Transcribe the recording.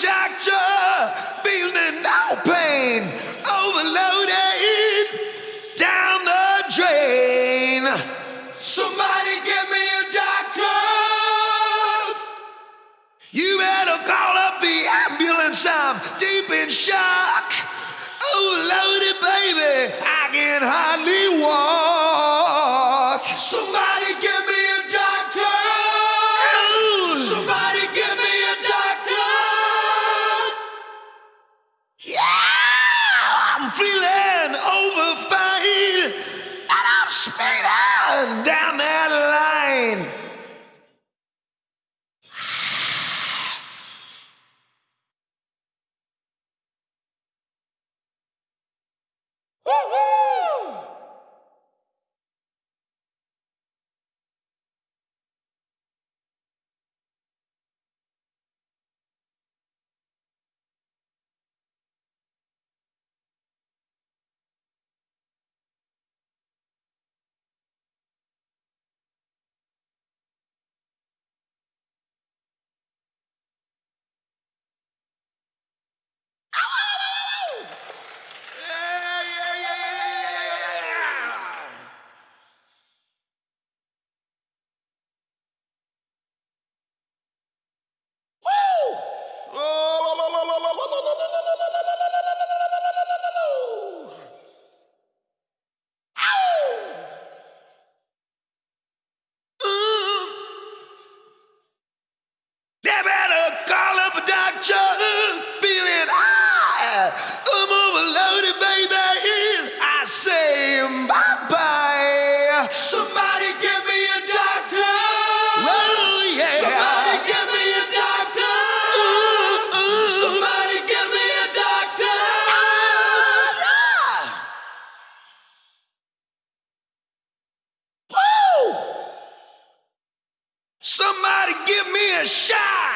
doctor, feeling no pain, overloaded down the drain. Somebody get me a doctor. You better call up the ambulance. I'm deep in shock. Oh, overloaded, baby. I can hardly walk. Somebody over and I'm speeding down there. Somebody give me a shot!